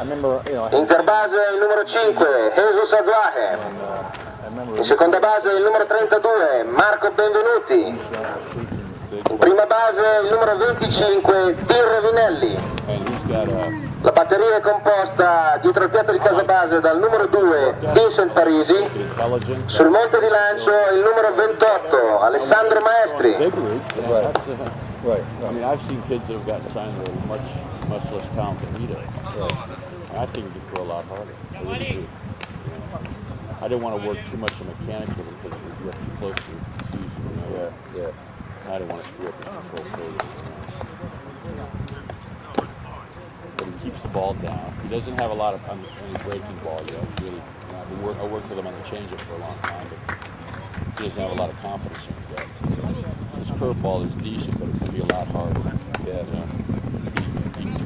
Interbase il numero 5, Jesus Azuaje. In seconda base il numero 32, Marco Benvenuti. In prima base il numero 25, Tirro Vinelli. La batteria è composta dietro il piatto di casa base dal numero 2, Vincent Parisi. Sul monte di lancio il numero 28, Alessandro Maestri. Right. I mean, I've seen kids that have gotten signed that are much, much less talented than he does. I think he could throw a lot harder. I really do. I didn't want to work too much on mechanics with him because we get too close to the season. You know? Yeah, yeah. I didn't want to screw up his control. You? But he keeps the ball down. He doesn't have a lot of on, his breaking ball yet. Really, you know, I've been work, I worked with him on the changeup for a long time, but he doesn't have a lot of confidence in it yet. His curveball is decent, but it can be a lot harder. Yeah. You know?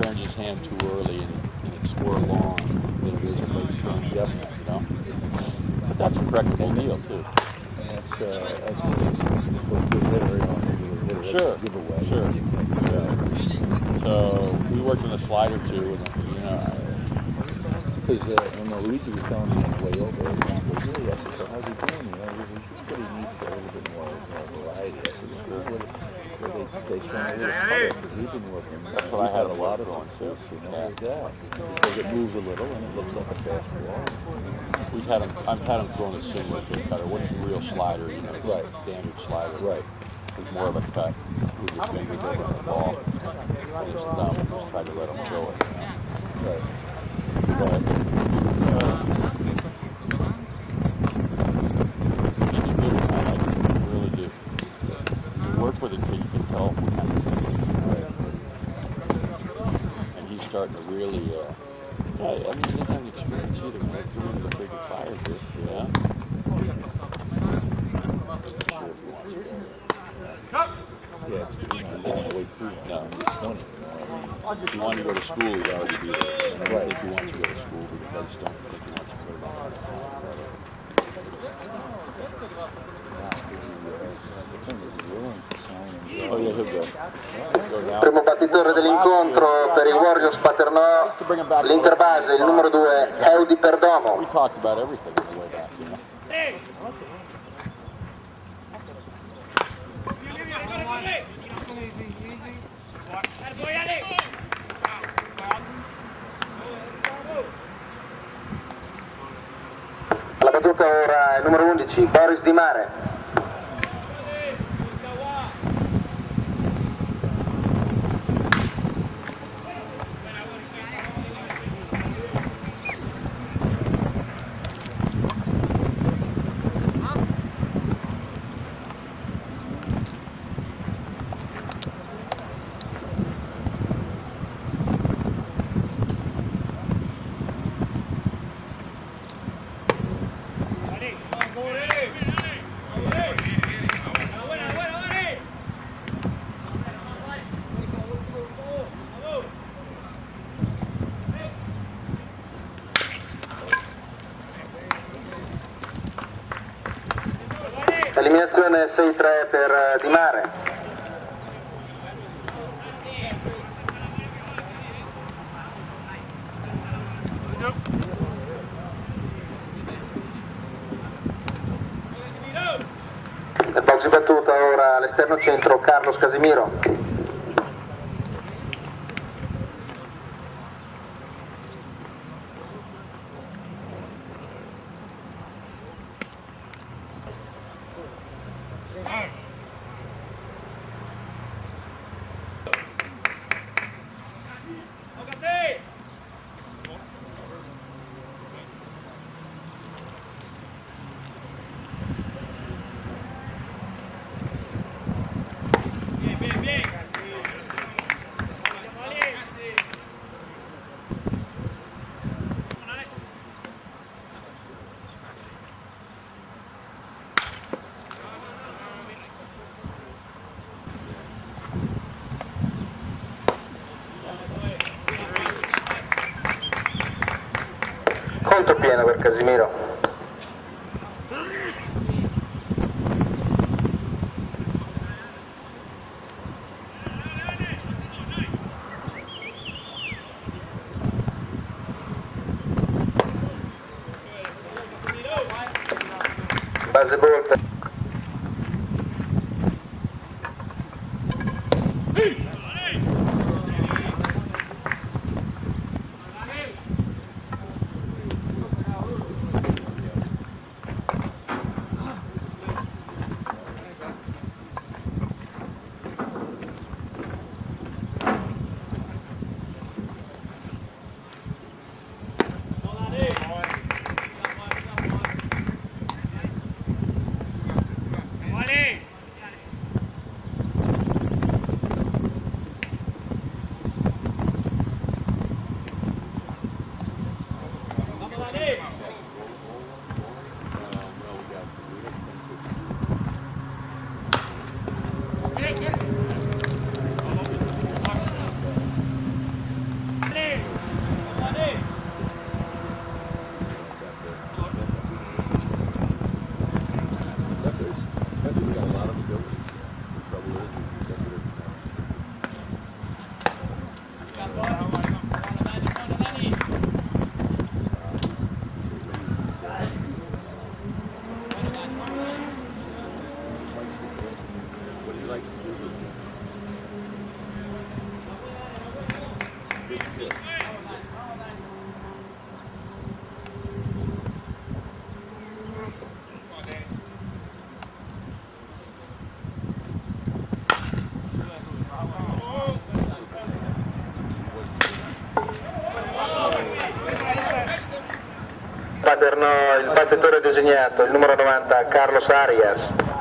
Turns his hand too early and, and it's more long than it is a late turn. Yep. You know? But that's a correctable deal, too. That's, uh, that's for a good hitter, you know, hitter, Sure, giveaway. sure. Can, So we worked on the slider, too, and, you know, Because uh, know Luigi was telling me on the way over, he goes, really, I said, so how's he doing? You know, he goes, he but he needs a little bit more, more variety. I said, well, what, what they, they show me a because we've been working, That's what I had had a to lot of on, success, you know, Yeah. with that. Because it moves a little and it looks like a fast ball. we've had him, I've had him throwing a similar to a cutter. Wasn't a real slider, you know, Right. standard slider. Right. It was more of a cut with your fingers over the ball. And his thumb, just tried to let him throw it. You know? Right. But, uh, he's a good one. I like him. I really do. You work with a kid, you can tell what kind of kid he is. And he's starting to really, uh, yeah, I mean, doesn't have experience either. When I threw in the freaking fire here, you? Sure if. Yeah, you know, long way too. No. It's 20, you know, I mean, If he wanted to go to school, he'd already be there. I don't Right. think he wants to go to school because I just don't think he wants to Primo battitore dell'incontro per i Warriors Paternò, l'Interbase, il numero 2, Eudi Perdomo. Numero 11, Boris Di Mare. Eliminazione 6-3 per eh, Di Mare. Nel box di battuta ora all'esterno centro Carlos Casimiro. Casimiro. Base golpe. Paternò il battitore designato, il numero 90, Carlos Arias.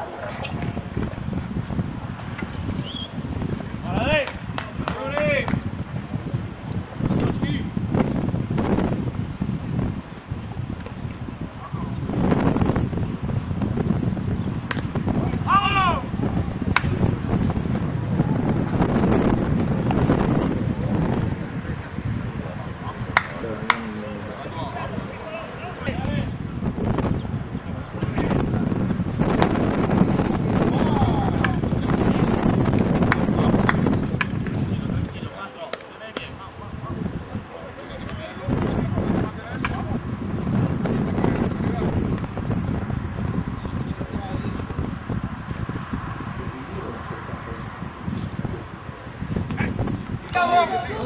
Então, tá louco!